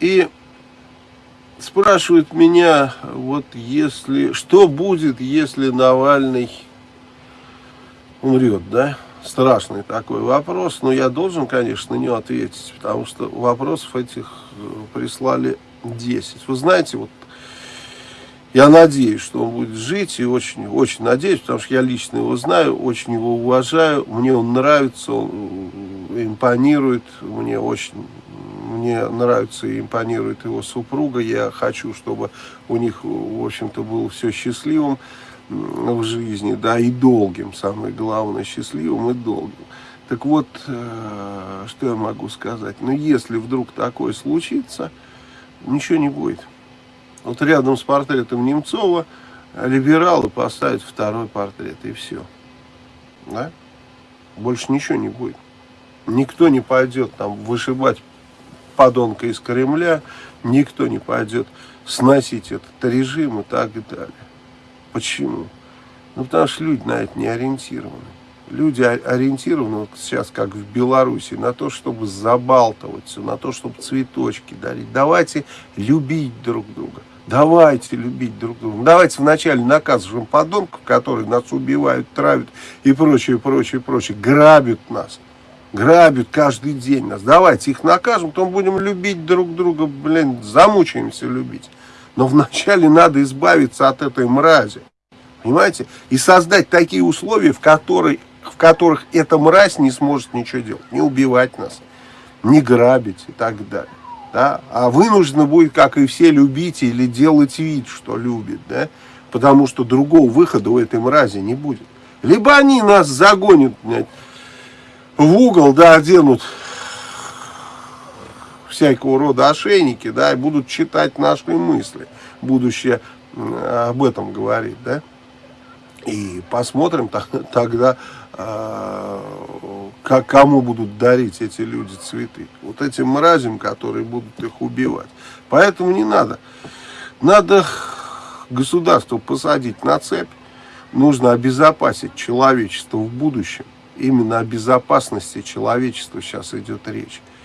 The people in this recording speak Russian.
И спрашивают меня, вот если, что будет, если Навальный умрет, да? Страшный такой вопрос, но я должен, конечно, на него ответить, потому что вопросов этих э, прислали 10. Вы знаете, вот я надеюсь, что он будет жить, и очень, очень надеюсь, потому что я лично его знаю, очень его уважаю, мне он нравится, он импонирует, мне очень мне нравится и импонирует его супруга. Я хочу, чтобы у них, в общем-то, было все счастливым в жизни, да, и долгим, самое главное, счастливым и долгим. Так вот, э, что я могу сказать? Ну, если вдруг такое случится, ничего не будет. Вот рядом с портретом Немцова либералы поставят второй портрет, и все. Да? Больше ничего не будет. Никто не пойдет там вышибать подонка из Кремля, никто не пойдет сносить этот режим и так далее. Почему? Ну, потому что люди на это не ориентированы. Люди ориентированы вот сейчас, как в Беларуси, на то, чтобы забалтываться, на то, чтобы цветочки дарить. Давайте любить друг друга. Давайте любить друг друга. Давайте вначале наказываем подонков, которые нас убивают, травят и прочее, прочее, прочее. Грабят нас грабят каждый день нас. Давайте их накажем, потом будем любить друг друга, блин, замучаемся любить. Но вначале надо избавиться от этой мрази. Понимаете? И создать такие условия, в, которой, в которых эта мразь не сможет ничего делать. Не убивать нас, не грабить и так далее. Да? А вынуждена будет, как и все, любить или делать вид, что любит. Да? Потому что другого выхода у этой мрази не будет. Либо они нас загонят, блядь, в угол, да, оденут всякого рода ошейники, да, и будут читать наши мысли. Будущее об этом говорит, да. И посмотрим тогда, а, как, кому будут дарить эти люди цветы. Вот этим мразям, которые будут их убивать. Поэтому не надо. Надо государство посадить на цепь. Нужно обезопасить человечество в будущем именно о безопасности человечества сейчас идет речь.